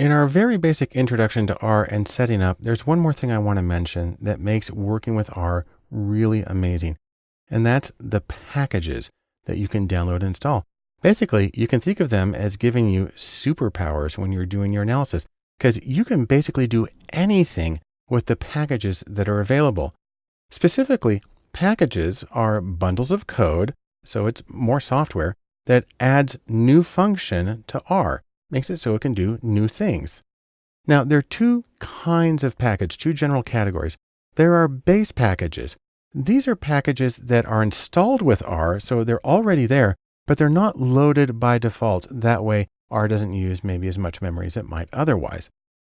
In our very basic introduction to R and setting up, there's one more thing I want to mention that makes working with R really amazing. And that's the packages that you can download and install. Basically, you can think of them as giving you superpowers when you're doing your analysis, because you can basically do anything with the packages that are available. Specifically, packages are bundles of code, so it's more software, that adds new function to R makes it so it can do new things. Now, there are two kinds of package, two general categories. There are base packages. These are packages that are installed with R, so they're already there, but they're not loaded by default. That way, R doesn't use maybe as much memory as it might otherwise.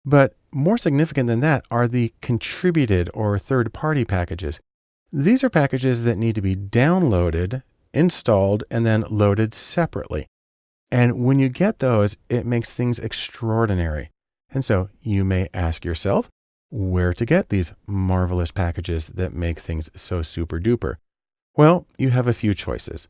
But more significant than that are the contributed or third-party packages. These are packages that need to be downloaded, installed, and then loaded separately. And when you get those, it makes things extraordinary. And so you may ask yourself where to get these marvelous packages that make things so super duper. Well, you have a few choices.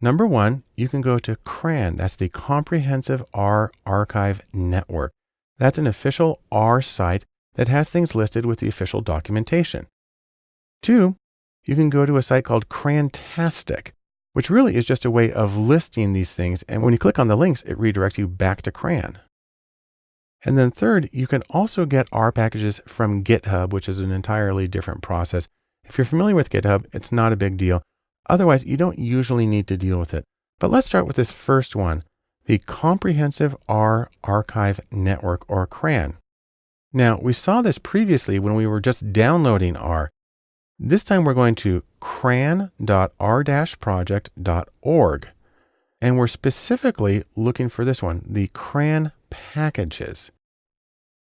Number one, you can go to CRAN. That's the Comprehensive R Archive Network. That's an official R site that has things listed with the official documentation. Two, you can go to a site called Crantastic which really is just a way of listing these things. And when you click on the links, it redirects you back to CRAN. And then third, you can also get R packages from GitHub, which is an entirely different process. If you're familiar with GitHub, it's not a big deal. Otherwise, you don't usually need to deal with it. But let's start with this first one, the Comprehensive R Archive Network or CRAN. Now, we saw this previously when we were just downloading R. This time we're going to cran.r-project.org. And we're specifically looking for this one, the CRAN packages.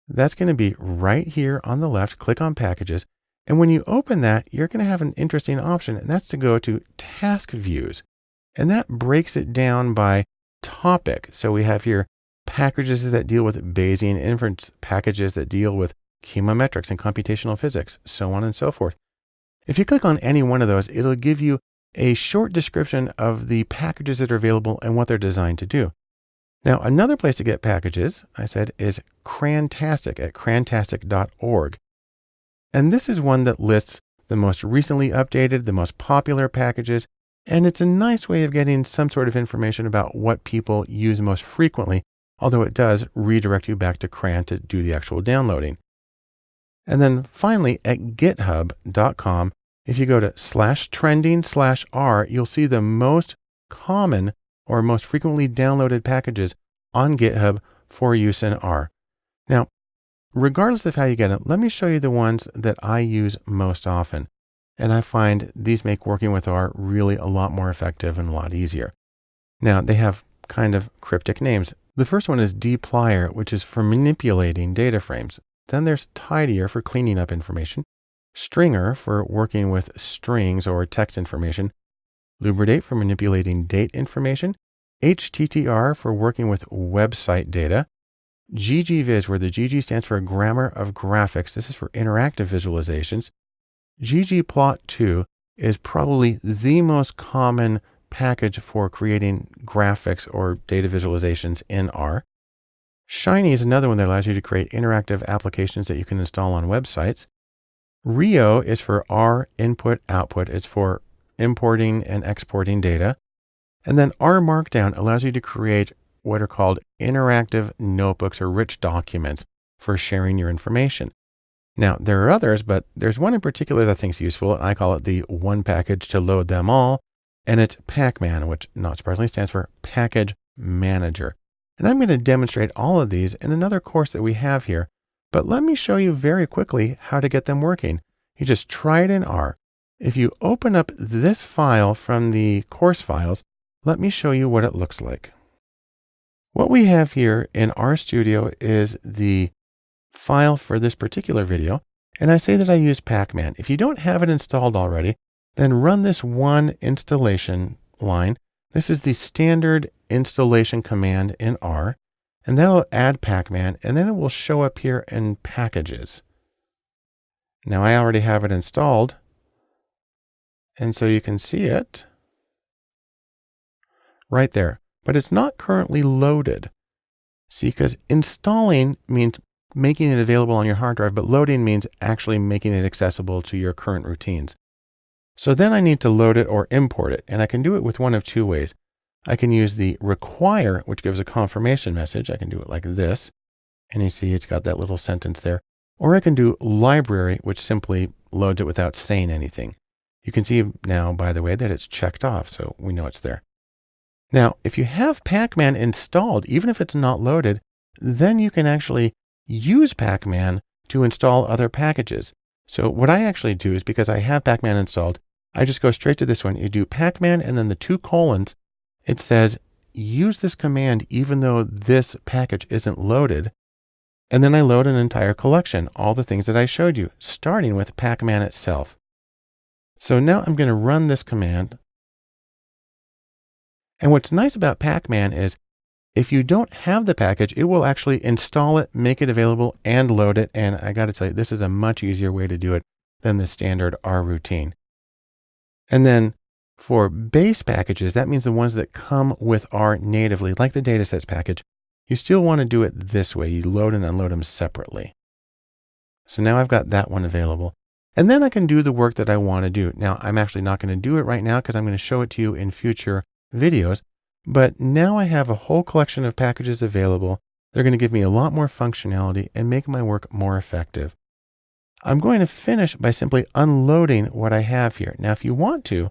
That's going to be right here on the left. Click on packages. And when you open that, you're going to have an interesting option, and that's to go to task views. And that breaks it down by topic. So we have here packages that deal with Bayesian inference, packages that deal with chemometrics and computational physics, so on and so forth. If you click on any one of those, it'll give you a short description of the packages that are available and what they're designed to do. Now, another place to get packages, I said, is Crantastic at crantastic.org. And this is one that lists the most recently updated, the most popular packages, and it's a nice way of getting some sort of information about what people use most frequently, although it does redirect you back to CRAN to do the actual downloading. And then finally at github.com, if you go to slash trending slash R, you'll see the most common or most frequently downloaded packages on GitHub for use in R. Now, regardless of how you get them, let me show you the ones that I use most often. And I find these make working with R really a lot more effective and a lot easier. Now, they have kind of cryptic names. The first one is dplyr, which is for manipulating data frames. Then there's tidyr for cleaning up information, stringr for working with strings or text information, lubridate for manipulating date information, HTTR for working with website data, ggvis where the GG stands for grammar of graphics. This is for interactive visualizations. ggplot2 is probably the most common package for creating graphics or data visualizations in R. Shiny is another one that allows you to create interactive applications that you can install on websites. Rio is for R input output. It's for importing and exporting data. And then R Markdown allows you to create what are called interactive notebooks or rich documents for sharing your information. Now, there are others, but there's one in particular that I think is useful. I call it the one package to load them all. And it's Pacman, which not surprisingly stands for Package Manager. And I'm going to demonstrate all of these in another course that we have here, but let me show you very quickly how to get them working. You just try it in R. If you open up this file from the course files, let me show you what it looks like. What we have here in RStudio is the file for this particular video, and I say that I use Pacman. If you don't have it installed already, then run this one installation line. This is the standard installation command in R, and then I'll add Pacman, and then it will show up here in packages. Now I already have it installed, and so you can see it right there, but it's not currently loaded. See, because installing means making it available on your hard drive, but loading means actually making it accessible to your current routines. So then I need to load it or import it, and I can do it with one of two ways. I can use the require, which gives a confirmation message. I can do it like this. And you see it's got that little sentence there. Or I can do library, which simply loads it without saying anything. You can see now, by the way, that it's checked off, so we know it's there. Now, if you have Pacman installed, even if it's not loaded, then you can actually use Pacman to install other packages. So what I actually do is because I have Pacman installed, I just go straight to this one. You do Pacman and then the two colons. It says use this command even though this package isn't loaded. And then I load an entire collection, all the things that I showed you, starting with Pacman itself. So now I'm going to run this command. And what's nice about Pacman is if you don't have the package, it will actually install it, make it available, and load it. And I got to tell you, this is a much easier way to do it than the standard R routine. And then for base packages, that means the ones that come with R natively, like the datasets package, you still want to do it this way. You load and unload them separately. So now I've got that one available. And then I can do the work that I want to do. Now, I'm actually not going to do it right now because I'm going to show it to you in future videos. But now I have a whole collection of packages available. They're going to give me a lot more functionality and make my work more effective. I'm going to finish by simply unloading what I have here. Now, if you want to,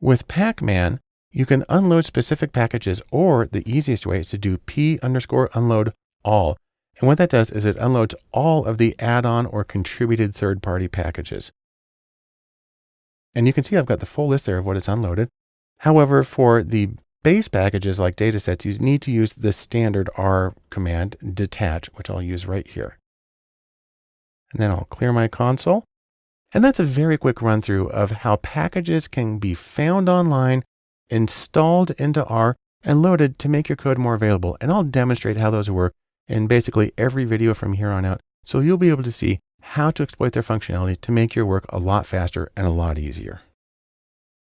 with Pacman, you can unload specific packages or the easiest way is to do p underscore unload all. And what that does is it unloads all of the add-on or contributed third-party packages. And you can see I've got the full list there of what is unloaded. However, for the base packages like datasets, you need to use the standard R command detach, which I'll use right here. And then I'll clear my console. And that's a very quick run through of how packages can be found online, installed into R, and loaded to make your code more available. And I'll demonstrate how those work in basically every video from here on out. So you'll be able to see how to exploit their functionality to make your work a lot faster and a lot easier.